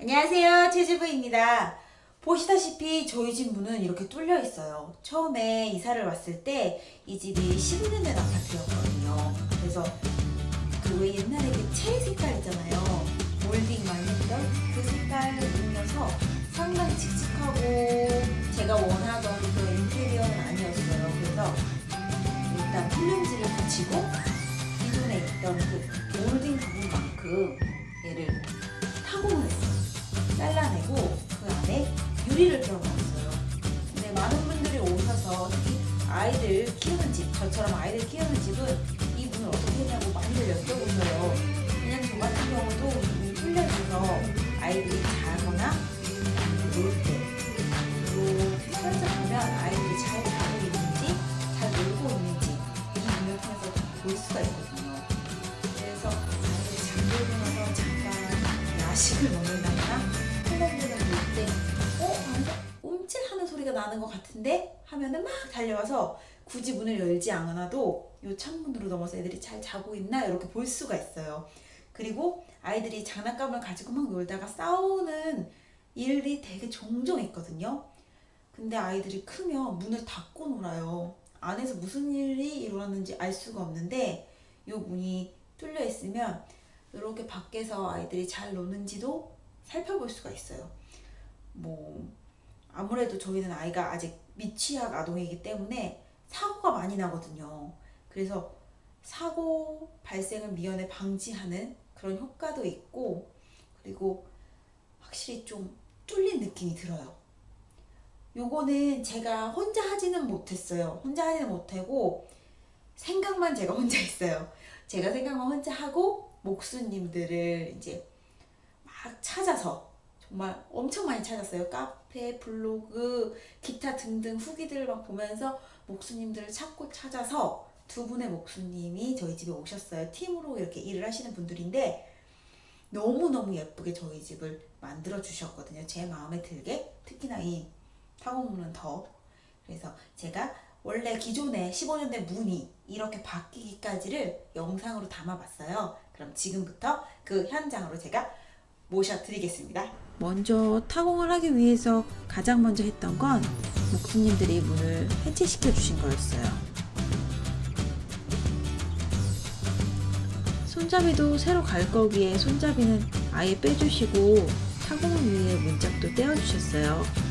안녕하세요 최주부입니다. 보시다시피 저희 집 문은 이렇게 뚫려 있어요. 처음에 이사를 왔을 때 이 집이 15년 된 아파트였거든요. 그래서 그 왜 옛날에 그 체리 색깔 있잖아요. 몰딩 많이 했던 그 색깔이어서 상당히 칙칙하고 들어넣었어요. 근데 많은 분들이 오셔서 특히 아이들 키우는 집 저처럼 아이들 키우는 집은 이 문을 어떻게 했냐고 많이들 여쭤보셔요. 왜냐면 저 같은 경우도 있어서 아이들이 자거나 소리가 나는 것 같은데? 하면은 막 달려와서 굳이 문을 열지 않아도 이 창문으로 넘어서 애들이 잘 자고 있나 이렇게 볼 수가 있어요. 그리고 아이들이 장난감을 가지고 막 놀다가 싸우는 일이 되게 종종 있거든요. 근데 아이들이 크면 문을 닫고 놀아요. 안에서 무슨 일이 일어났는지 알 수가 없는데 이 문이 뚫려 있으면 이렇게 밖에서 아이들이 잘 노는지도 살펴볼 수가 있어요. 뭐 아무래도 저희는 아이가 아직 미취학 아동이기 때문에 사고가 많이 나거든요. 그래서 사고 발생을 미연에 방지하는 그런 효과도 있고 그리고 확실히 좀 뚫린 느낌이 들어요. 요거는 제가 혼자 하지는 못했어요. 혼자 하지는 못하고 생각만 제가 혼자 했어요. 제가 생각만 혼자 하고 목수님들을 이제 막 찾아서 정말 엄청 많이 찾았어요. 카페, 블로그, 기타 등등 후기들을 막 보면서 목수님들을 찾고 찾아서 두 분의 목수님이 저희 집에 오셨어요. 팀으로 이렇게 일을 하시는 분들인데 너무너무 예쁘게 저희 집을 만들어 주셨거든요. 제 마음에 들게 특히나 이 타공문은 더 그래서 제가 원래 기존에 15년 된 문이 이렇게 바뀌기까지를 영상으로 담아봤어요. 그럼 지금부터 그 현장으로 제가 모셔드리겠습니다. 먼저 타공을 하기 위해서 가장 먼저 했던 건 목수님들이 문을 해체시켜 주신 거였어요. 손잡이도 새로 갈 거기에 손잡이는 아예 빼주시고 타공을 위해 문짝도 떼어주셨어요.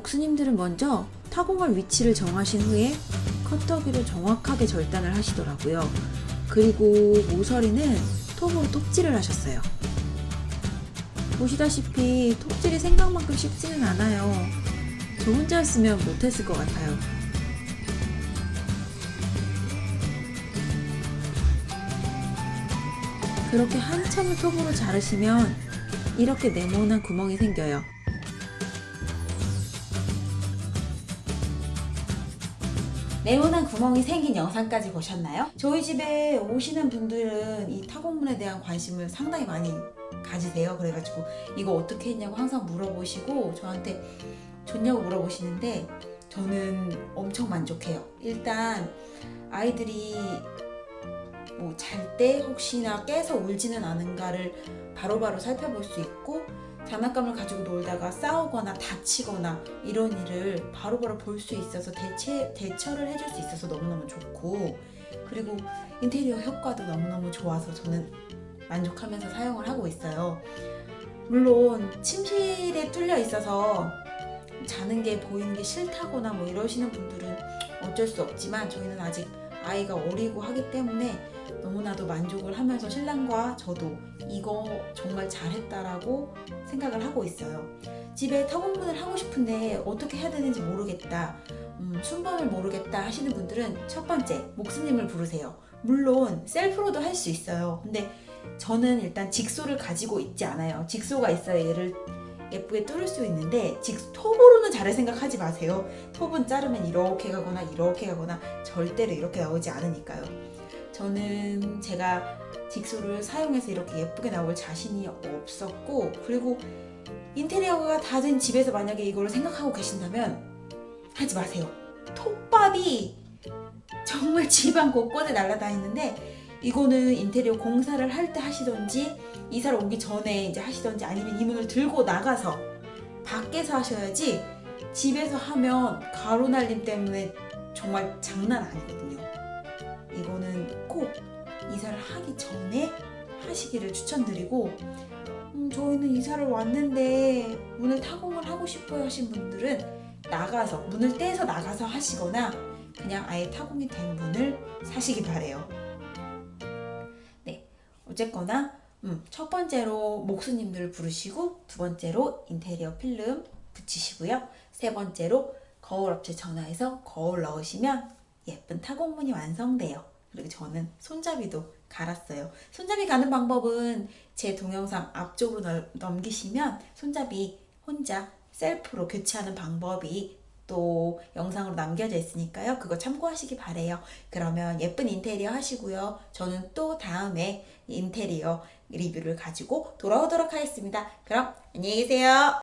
목수님들은 먼저 타공할 위치를 정하신 후에 커터기로 정확하게 절단을 하시더라고요. 그리고 모서리는 톱으로 톱질을 하셨어요. 보시다시피 톱질이 생각만큼 쉽지는 않아요. 저 혼자였으면 못했을 것 같아요. 그렇게 한참을 톱으로 자르시면 이렇게 네모난 구멍이 생겨요. 네모난 구멍이 생긴 영상까지 보셨나요? 저희 집에 오시는 분들은 이 타공문에 대한 관심을 상당히 많이 가지세요. 그래가지고 이거 어떻게 했냐고 항상 물어보시고 저한테 좋냐고 물어보시는데 저는 엄청 만족해요. 일단 아이들이 뭐 잘 때 혹시나 깨서 울지는 않은가를 바로바로 살펴볼 수 있고 장난감을 가지고 놀다가 싸우거나 다치거나 이런 일을 바로바로 볼 수 있어서 대체, 대처를 해줄 수 있어서 너무너무 좋고 그리고 인테리어 효과도 너무너무 좋아서 저는 만족하면서 사용을 하고 있어요. 물론 침실에 뚫려 있어서 자는 게 보이는 게 싫다거나 뭐 이러시는 분들은 어쩔 수 없지만 저희는 아직 아이가 어리고 하기 때문에 너무나도 만족을 하면서 신랑과 저도 이거 정말 잘했다라고 생각을 하고 있어요. 집에 타공문을 하고 싶은데 어떻게 해야 되는지 모르겠다. 음, 순번을 모르겠다 하시는 분들은 첫 번째 목수님을 부르세요. 물론 셀프로도 할 수 있어요. 근데 저는 일단 직소를 가지고 있지 않아요. 직소가 있어야 얘를 예쁘게 뚫을 수 있는데 직 톱으로는 잘할 생각하지 마세요. 톱은 자르면 이렇게 가거나 이렇게 가거나 절대로 이렇게 나오지 않으니까요. 저는 제가 직소를 사용해서 이렇게 예쁘게 나올 자신이 없었고 그리고 인테리어가 다 된 집에서 만약에 이걸 생각하고 계신다면 하지 마세요. 톱밥이 정말 집안 곳곳에 날아다니는데 이거는 인테리어 공사를 할 때 하시던지 이사를 오기 전에 이제 하시던지 아니면 이 문을 들고 나가서 밖에서 하셔야지 집에서 하면 가루 날림 때문에 정말 장난 아니거든요. 이거는 꼭 이사를 하기 전에 하시기를 추천드리고 음, 저희는 이사를 왔는데 문을 타공을 하고 싶어요 하신 분들은 나가서 문을 떼서 나가서 하시거나 그냥 아예 타공이 된 문을 사시기 바래요. 네, 어쨌거나 음, 첫 번째로 목수님들 부르시고 두 번째로 인테리어 필름 붙이시고요. 세 번째로 거울 업체 전화해서 거울 넣으시면 예쁜 타공문이 완성돼요. 그리고 저는 손잡이도 갈았어요. 손잡이 가는 방법은 제 동영상 앞쪽으로 넓- 넘기시면 손잡이 혼자 셀프로 교체하는 방법이 또 영상으로 남겨져 있으니까요. 그거 참고하시기 바래요. 그러면 예쁜 인테리어 하시고요. 저는 또 다음에 인테리어 리뷰를 가지고 돌아오도록 하겠습니다. 그럼 안녕히 계세요.